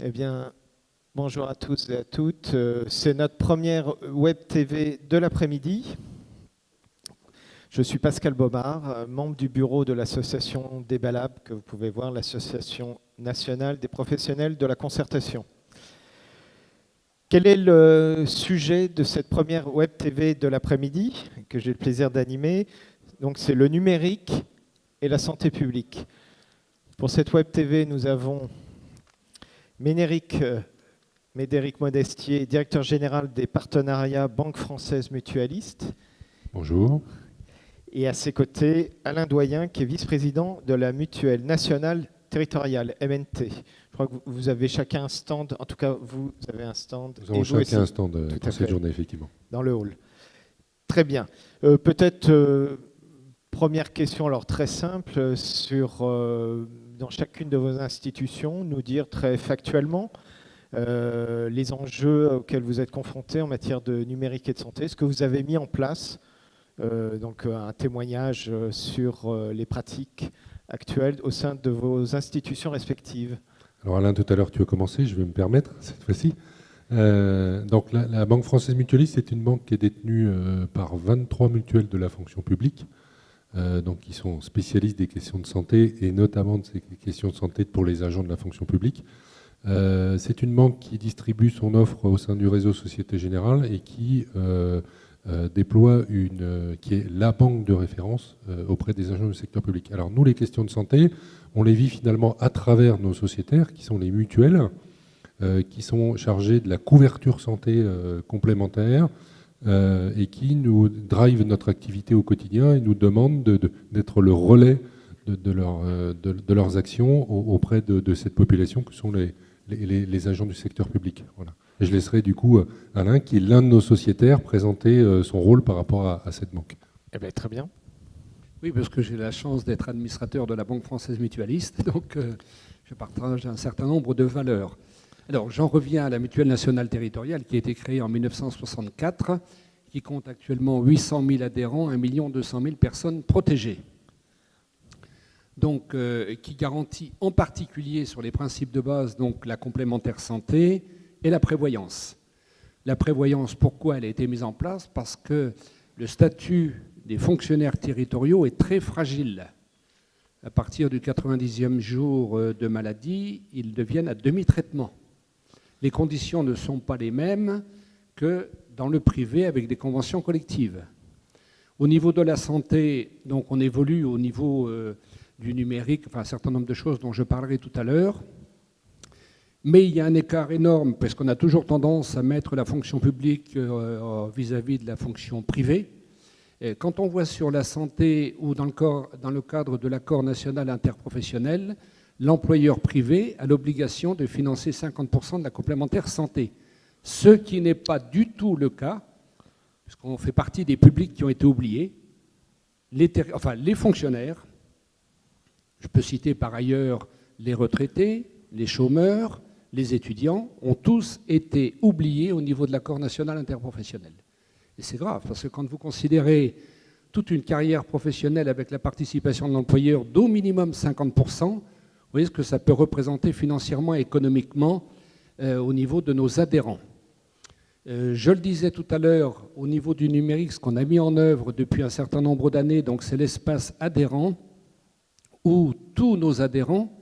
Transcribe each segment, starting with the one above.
Eh bien, bonjour à tous et à toutes. Euh, c'est notre première web TV de l'après-midi. Je suis Pascal Bobard, euh, membre du bureau de l'association Débalab, que vous pouvez voir, l'association nationale des professionnels de la concertation. Quel est le sujet de cette première web TV de l'après-midi que j'ai le plaisir d'animer? Donc, c'est le numérique et la santé publique. Pour cette web TV, nous avons Ménéric, euh, Médéric Modestier, directeur général des partenariats Banque Française Mutualiste. Bonjour. Et à ses côtés, Alain Doyen, qui est vice-président de la Mutuelle Nationale Territoriale, MNT. Je crois que vous avez chacun un stand, en tout cas vous avez un stand. Nous avons chacun un stand euh, pour cette journée, effectivement. Dans le hall. Très bien. Euh, peut-être, première question, alors très simple, sur dans chacune de vos institutions, nous dire très factuellement euh, les enjeux auxquels vous êtes confrontés en matière de numérique et de santé, ce que vous avez mis en place, euh, donc euh, un témoignage sur les pratiques actuelles au sein de vos institutions respectives. Alors Alain, tout à l'heure tu as commencé, je vais me permettre cette fois-ci. donc la, la, Banque française mutualiste est une banque qui est détenue par 23 mutuelles de la fonction publique. Euh, donc qui sont spécialistes des questions de santé et notamment de ces questions de santé pour les agents de la fonction publique. Euh, c'est une banque qui distribue son offre au sein du réseau Société Générale et qui euh, déploie une, qui est la banque de référence auprès des agents du secteur public. Alors nous, les questions de santé, on les vit finalement à travers nos sociétaires, qui sont les mutuelles, qui sont chargées de la couverture santé complémentaire, et qui nous drive notre activité au quotidien et nous demandent d'être le relais de, euh, leurs actions auprès de, cette population que sont les, agents du secteur public. Voilà. Et je laisserai du coup euh, Alain, qui est l'un de nos sociétaires, présenter son rôle par rapport à, cette banque. Eh bien, très bien. Oui, parce que j'ai la chance d'être administrateur de la Banque française mutualiste, donc je partage un certain nombre de valeurs. Alors, j'en reviens à la Mutuelle nationale territoriale qui a été créée en 1964, qui compte actuellement 800 000 adhérents, 1 200 000 personnes protégées. Donc, euh, qui garantit en particulier sur les principes de base donc la complémentaire santé et la prévoyance. La prévoyance, pourquoi elle a été mise en place? Parce que le statut des fonctionnaires territoriaux est très fragile. À partir du 90e jour euh, de maladie, ils deviennent à demi-traitement les conditions ne sont pas les mêmes que dans le privé avec des conventions collectives. Au niveau de la santé, donc on évolue au niveau euh, du numérique, enfin un certain nombre de choses dont je parlerai tout à l'heure. Mais il y a un écart énorme parce qu'on a toujours tendance à mettre la fonction publique euh, vis-à-vis de la fonction privée. quand on voit sur la santé ou dans le cadre de l'accord national interprofessionnel, l'employeur privé a l'obligation de financer 50% de la complémentaire santé. Ce qui n'est pas du tout le cas, puisqu'on fait partie des publics qui ont été oubliés, les, enfin, les fonctionnaires, je peux citer par ailleurs les retraités, les chômeurs, les étudiants, ont tous été oubliés au niveau de l'accord national interprofessionnel. Et c'est grave, parce que quand vous considérez toute une carrière professionnelle avec la participation de l'employeur d'au minimum 50%, vous voyez ce que ça peut représenter financièrement et économiquement euh, au niveau de nos adhérents. Euh, je le disais tout à l'heure, au niveau du numérique, ce qu'on a mis en œuvre depuis un certain nombre d'années, donc c'est l'espace adhérent, où tous nos adhérents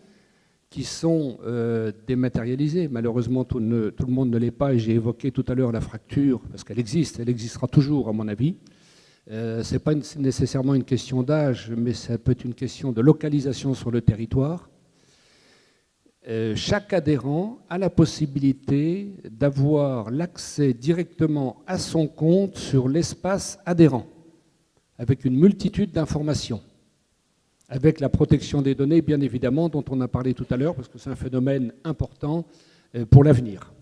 qui sont euh, dématérialisés, malheureusement tout, tout, le monde ne l'est pas, et j'ai évoqué tout à l'heure la fracture, parce qu'elle existe, elle existera toujours à mon avis. ce n'est pas nécessairement une question d'âge, mais ça peut être une question de localisation sur le territoire. Euh, chaque adhérent a la possibilité d'avoir l'accès directement à son compte sur l'espace adhérent, avec une multitude d'informations, avec la protection des données, bien évidemment, dont on a parlé tout à l'heure, parce que c'est un phénomène important euh, pour l'avenir.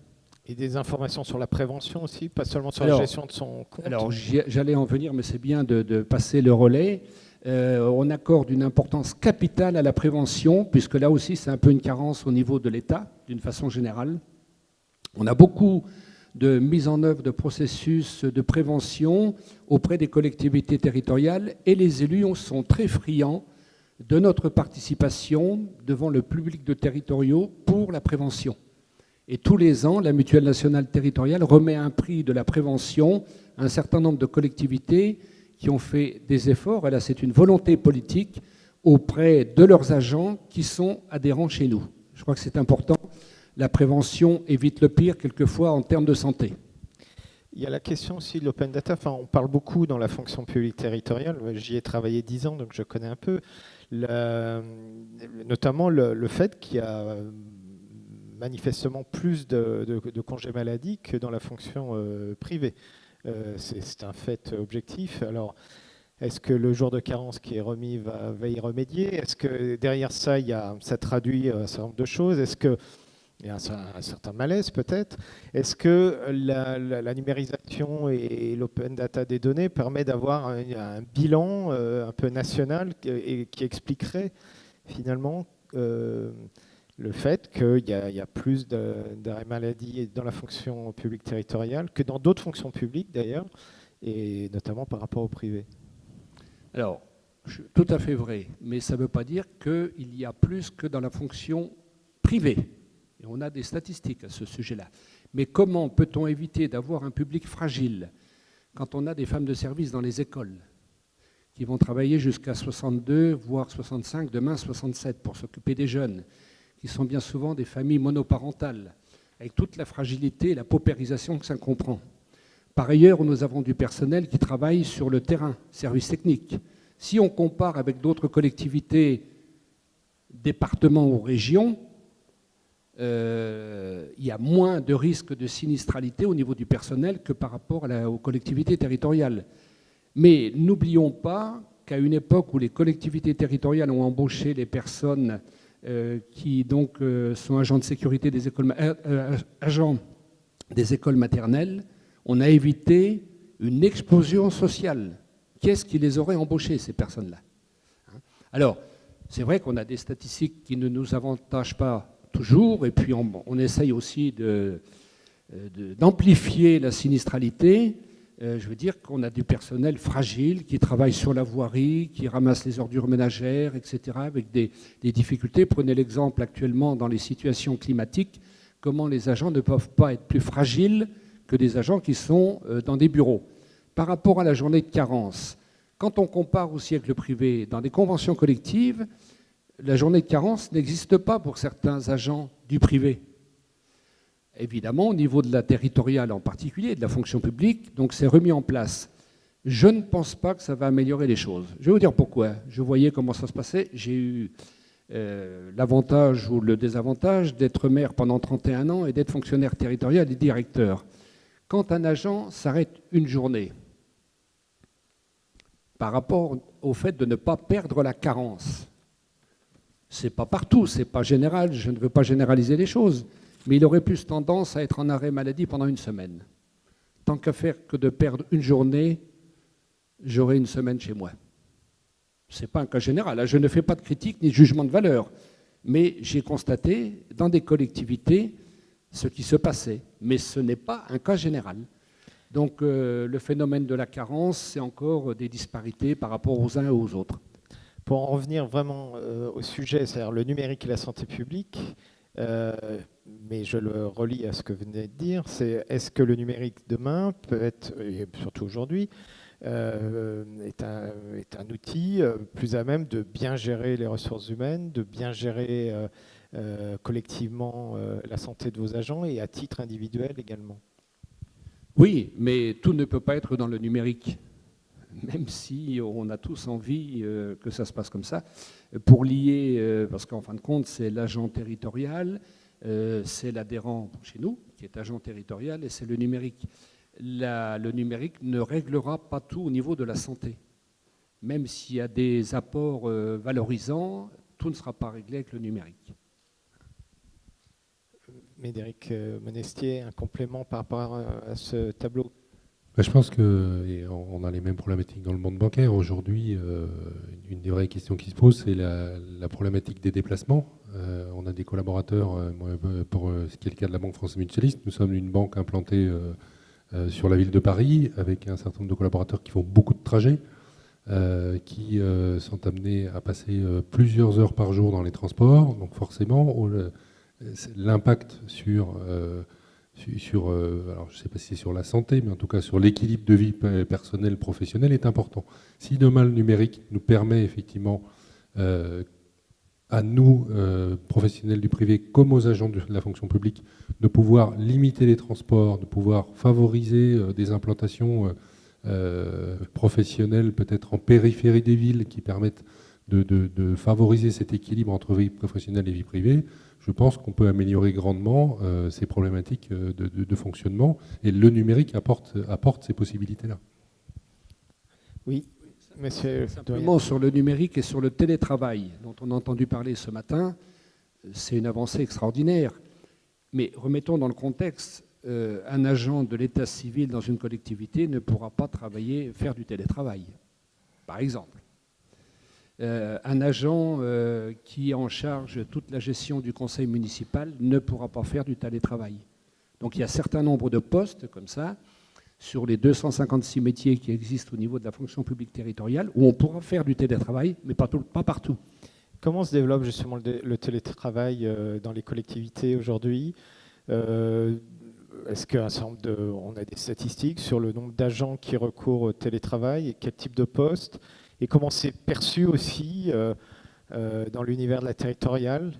Et des informations sur la prévention aussi, pas seulement sur la gestion de son compte Alors j'allais en venir, mais c'est bien de passer le relais. Euh, on accorde une importance capitale à la prévention, puisque là aussi c'est un peu une carence au niveau de l'État, d'une façon générale. On a beaucoup de mise en œuvre de processus de prévention auprès des collectivités territoriales et les élus sont très friands de notre participation devant le public de territoriaux pour la prévention. Et tous les ans, la Mutuelle nationale territoriale remet un prix de la prévention à un certain nombre de collectivités qui ont fait des efforts, et là c'est une volonté politique, auprès de leurs agents qui sont adhérents chez nous. Je crois que c'est important. La prévention évite le pire quelquefois en termes de santé. Il y a la question aussi de l'open data. Enfin, on parle beaucoup dans la fonction publique territoriale. J'y ai travaillé dix ans, donc je connais un peu. notamment le, fait qu'il y a manifestement plus de, congés maladie que dans la fonction euh, privée. Euh, c'est un fait objectif. Alors, est-ce que le jour de carence qui est remis va, y remédier? Est-ce que derrière ça, a, ça traduit un certain nombre de choses? Est-ce que il y a un, certain malaise peut-être? Est-ce que la, numérisation et l'open data des données permet d'avoir un, bilan euh, un peu national qui expliquerait finalement euh, le fait qu'il y, a plus d'arrêts maladie dans la fonction publique territoriale que dans d'autres fonctions publiques d'ailleurs, et notamment par rapport au privé Alors, tout à fait vrai, mais ça ne veut pas dire qu'il y a plus que dans la fonction privée. On a des statistiques à ce sujet-là. Mais comment peut-on éviter d'avoir un public fragile quand on a des femmes de service dans les écoles qui vont travailler jusqu'à 62, voire 65, demain 67 pour s'occuper des jeunes, qui sont bien souvent des familles monoparentales, avec toute la fragilité et la paupérisation que ça comprend. Par ailleurs, nous avons du personnel qui travaille sur le terrain, service technique. Si on compare avec d'autres collectivités, départements ou régions, euh, il y a moins de risques de sinistralité au niveau du personnel que par rapport aux collectivités territoriales. Mais n'oublions pas qu'à une époque où les collectivités territoriales ont embauché les personnes qui donc euh, sont agents de sécurité des écoles, agents des écoles maternelles, on a évité une explosion sociale. Qu'est-ce qui les aurait embauchés, ces personnes-là hein? Alors, c'est vrai qu'on a des statistiques qui ne nous avantagent pas toujours, et puis on, essaye aussi euh, d'amplifier la sinistralité. Euh, je veux dire qu'on a du personnel fragile qui travaille sur la voirie, qui ramasse les ordures ménagères, etc., avec des, difficultés. Prenez l'exemple actuellement dans les situations climatiques, comment les agents ne peuvent pas être plus fragiles que des agents qui sont euh, dans des bureaux. Par rapport à la journée de carence, quand on compare aussi avec le privé, dans des conventions collectives, la journée de carence n'existe pas pour certains agents du privé. Évidemment, au niveau de la territoriale en particulier, de la fonction publique, donc c'est remis en place. Je ne pense pas que ça va améliorer les choses. Je vais vous dire pourquoi. Je voyais comment ça se passait. J'ai eu euh, l'avantage ou le désavantage d'être maire pendant 31 ans et d'être fonctionnaire territorial et directeur. Quand un agent s'arrête une journée, par rapport au fait de ne pas perdre la carence, c'est pas partout, c'est pas général, je ne veux pas généraliser les choses, mais il aurait plus tendance à être en arrêt maladie pendant une semaine. Tant qu'à faire que de perdre une journée, j'aurai une semaine chez moi. Ce n'est pas un cas général. Je ne fais pas de critique ni de jugement de valeur, mais j'ai constaté dans des collectivités ce qui se passait. Mais ce n'est pas un cas général. Donc euh, le phénomène de la carence, c'est encore des disparités par rapport aux uns et aux autres. Pour en revenir vraiment euh, au sujet, c'est-à-dire le numérique et la santé publique, euh, mais je le relis à ce que vous venez de dire, c'est est-ce que le numérique demain peut être, et surtout aujourd'hui, euh, est, un, est, un, outil plus à même de bien gérer les ressources humaines, de bien gérer collectivement la santé de vos agents et à titre individuel également? Oui, mais tout ne peut pas être dans le numérique même si on a tous envie euh, que ça se passe comme ça, pour lier, euh, parce qu'en fin de compte, c'est l'agent territorial, euh, c'est l'adhérent chez nous, qui est agent territorial, et c'est le numérique. le numérique ne réglera pas tout au niveau de la santé. Même s'il y a des apports valorisants, tout ne sera pas réglé avec le numérique. Médéric Monestier, un complément par rapport à ce tableau? Bah, je pense qu'on a les mêmes problématiques dans le monde bancaire. Aujourd'hui, euh, une des vraies questions qui se posent, c'est la, problématique des déplacements. Euh, on a des collaborateurs, euh, pour ce qui est le cas de la Banque française mutualiste, nous sommes une banque implantée sur la ville de Paris, avec un certain nombre de collaborateurs qui font beaucoup de trajets, qui sont amenés à passer plusieurs heures par jour dans les transports. Donc forcément, l'impact sur, sur alors je ne sais pas si c'est sur la santé, mais en tout cas sur l'équilibre de vie personnelle, professionnelle est important. Si demain le numérique nous permet effectivement à nous, professionnels du privé, comme aux agents de la fonction publique, de pouvoir limiter les transports, de pouvoir favoriser des implantations euh, professionnels, peut-être en périphérie des villes, qui permettent de, favoriser cet équilibre entre vie professionnelle et vie privée, je pense qu'on peut améliorer grandement euh, ces problématiques euh, de, fonctionnement. Et le numérique apporte, apporte ces possibilités-là. Oui, monsieur. Simplement sur le numérique et sur le télétravail, dont on a entendu parler ce matin, c'est une avancée extraordinaire. Mais remettons dans le contexte, euh, un agent de l'état civil dans une collectivité ne pourra pas travailler, faire du télétravail, par exemple. Euh, un agent euh, qui est en charge toute la gestion du conseil municipal ne pourra pas faire du télétravail. Donc il y a un certain nombre de postes comme ça, sur les 256 métiers qui existent au niveau de la fonction publique territoriale, où on pourra faire du télétravail, mais pas, partout. Comment se développe justement le, télétravail dans les collectivités aujourd'hui est-ce qu'un a des statistiques sur le nombre d'agents qui recourent au télétravail et quel type de poste et comment c'est perçu aussi euh, euh, dans l'univers de la territoriale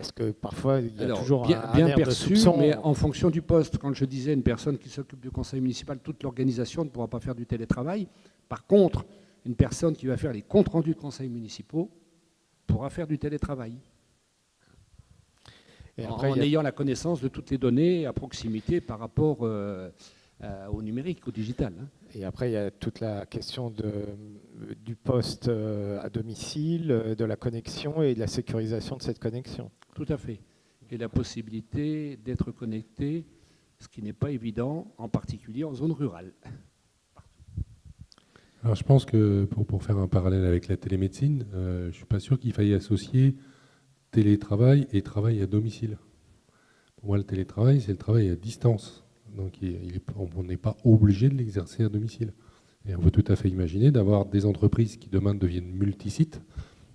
parce que parfois il y a toujours bien, un, bien perçu, mais en fonction du poste. Quand je disais une personne qui s'occupe du conseil municipal, toute l'organisation ne pourra pas faire du télétravail. Par contre, une personne qui va faire les comptes rendus de conseils municipaux pourra faire du télétravail en, ayant la connaissance de toutes les données à proximité par rapport euh, au numérique, au digital. Hein. Et après, il y a toute la question de, du poste euh, à domicile, euh, de la connexion et de la sécurisation de cette connexion. Tout à fait. Et la possibilité d'être connecté, ce qui n'est pas évident, en particulier en zone rurale. Alors je pense que pour, pour, faire un parallèle avec la télémédecine, je ne suis pas sûr qu'il faille associer télétravail et travail à domicile. Pour moi, le télétravail, c'est le travail à distance. Donc on n'est pas obligé de l'exercer à domicile. Et on peut tout à fait imaginer d'avoir des entreprises qui demain deviennent multisites,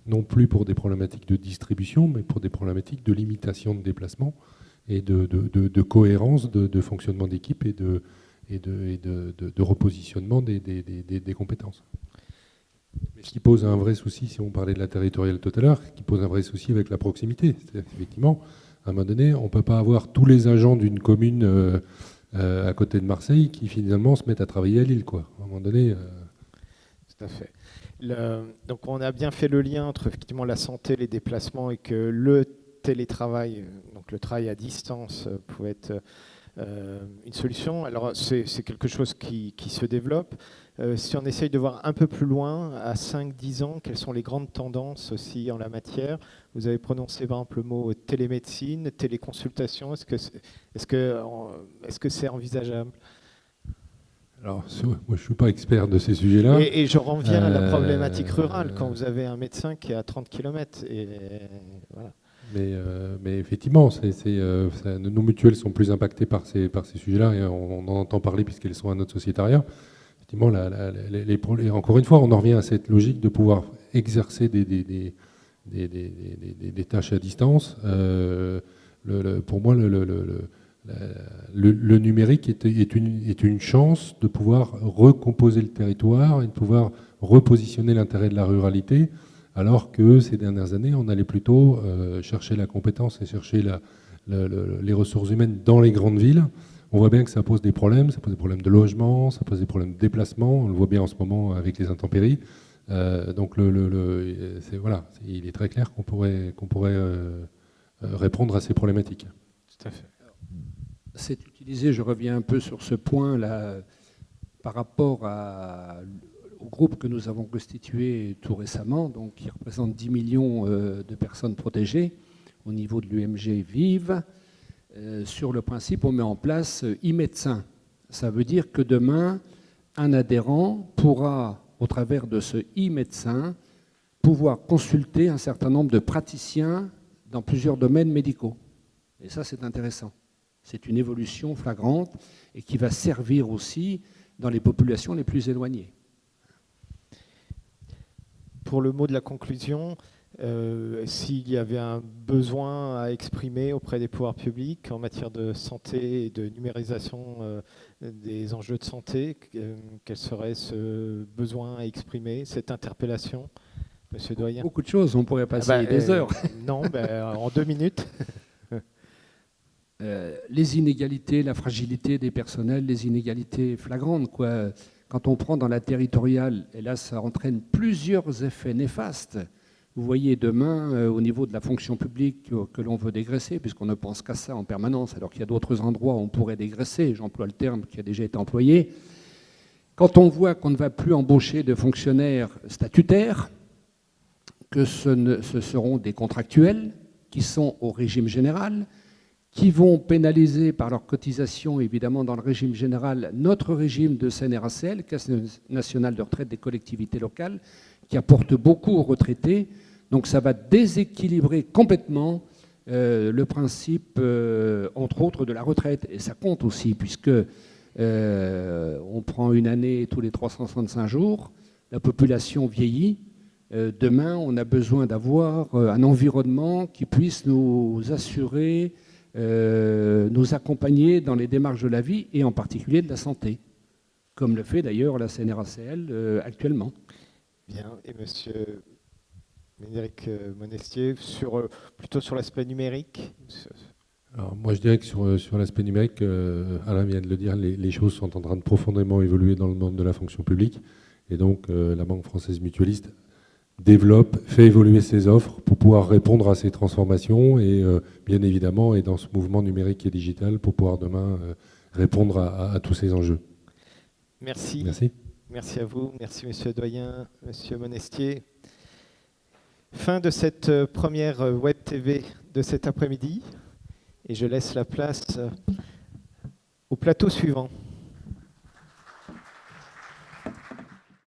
non plus pour des problématiques de distribution, mais pour des problématiques de limitation de déplacement et de, cohérence de, fonctionnement d'équipe et de, repositionnement des, compétences. Ce qui pose un vrai souci, si on parlait de la territoriale tout à l'heure, qui pose un vrai souci avec la proximité. C'est-à-dire qu'effectivement, à un moment donné, on ne peut pas avoir tous les agents d'une commune euh, à côté de Marseille qui finalement se mettent à travailler à Lille. Quoi. À un moment donné. Euh, tout à fait. donc on a bien fait le lien entre effectivement la santé, les déplacements et que le télétravail, donc le travail à distance, pouvait être une solution. Alors c'est quelque chose qui, qui se développe. Euh, si on essaye de voir un peu plus loin, à 5-10 ans, quelles sont les grandes tendances aussi en la machère Vous avez prononcé par exemple le mot télémédecine, téléconsultation. Est-ce que c'est est -ce que c'est envisageable? Alors, moi, je ne suis pas expert de ces sujets-là. Et, je reviens à la euh, problématique rurale, quand vous avez un médecin qui est à 30 km. Et, mais, euh, mais, effectivement, nos mutuelles sont plus impactées par ces, sujets-là, et on, en entend parler puisqu'elles sont à notre sociétariat effectivement, encore une fois, on en revient à cette logique de pouvoir exercer des, tâches à distance. Euh, pour moi, le, numérique est, une, chance de pouvoir recomposer le territoire et de pouvoir repositionner l'intérêt de la ruralité, alors que ces dernières années, on allait plutôt euh, chercher la compétence et chercher les ressources humaines dans les grandes villes on voit bien que ça pose des problèmes, ça pose des problèmes de logement, ça pose des problèmes de déplacement, on le voit bien en ce moment avec les intempéries. Euh, donc le, voilà, il est très clair qu'on pourrait, qu'on pourrait euh, répondre à ces problématiques. Tout à fait. C'est utilisé, je reviens un peu sur ce point là, par rapport au groupe que nous avons constitué tout récemment, donc qui représente 10 millions de personnes protégées au niveau de l'UMG Vive. Euh, sur le principe, on met en place euh, e-médecin. Ça veut dire que demain, un adhérent pourra, au travers de ce e-médecin, pouvoir consulter un certain nombre de praticiens dans plusieurs domaines médicaux. Et ça, c'est intéressant. C'est une évolution flagrante et qui va servir aussi dans les populations les plus éloignées. Pour le mot de la conclusion, euh, s'il y avait un besoin à exprimer auprès des pouvoirs publics en matière de santé et de numérisation euh, des enjeux de santé, quel serait ce besoin à exprimer, cette interpellation Monsieur Doyen? Beaucoup de choses, on pourrait passer ah bah, des heures. Non, ben, en deux minutes. les inégalités, la fragilité des personnels, les inégalités flagrantes. Quoi. Quand on prend dans la territoriale, et là ça entraîne plusieurs effets néfastes. Vous voyez demain, euh, au niveau de la fonction publique que l'on veut dégraisser, puisqu'on ne pense qu'à ça en permanence, alors qu'il y a d'autres endroits où on pourrait dégraisser, j'emploie le terme qui a déjà été employé, quand on voit qu'on ne va plus embaucher de fonctionnaires statutaires, que ce seront des contractuels qui sont au régime général, qui vont pénaliser par leur cotisation, évidemment, dans le régime général, notre régime de CNRACL, Caisse nationale de retraite des collectivités locales, qui apporte beaucoup aux retraités. Donc ça va déséquilibrer complètement euh, le principe, euh, entre autres, de la retraite. Et ça compte aussi, puisque euh, on prend une année tous les 365 jours, la population vieillit. demain, on a besoin d'avoir un environnement qui puisse nous assurer nous accompagner dans les démarches de la vie et en particulier de la santé, comme le fait d'ailleurs la CNRACL euh, actuellement. Bien, et monsieur Médéric euh, Monestier, sur, plutôt sur l'aspect numérique alors, moi, je dirais que sur, sur l'aspect numérique, Alain vient de le dire, les, les, choses sont en train de profondément évoluer dans le monde de la fonction publique. Et donc, la Banque française mutualiste développe, fait évoluer ses offres pour pouvoir répondre à ces transformations et euh, bien évidemment est dans ce mouvement numérique et digital pour pouvoir demain euh, répondre à, tous ces enjeux. Merci. Merci. Merci à vous. Merci Monsieur Doyen, Monsieur Monestier. Fin de cette euh, première Web TV de cet après-midi et je laisse la place au plateau suivant.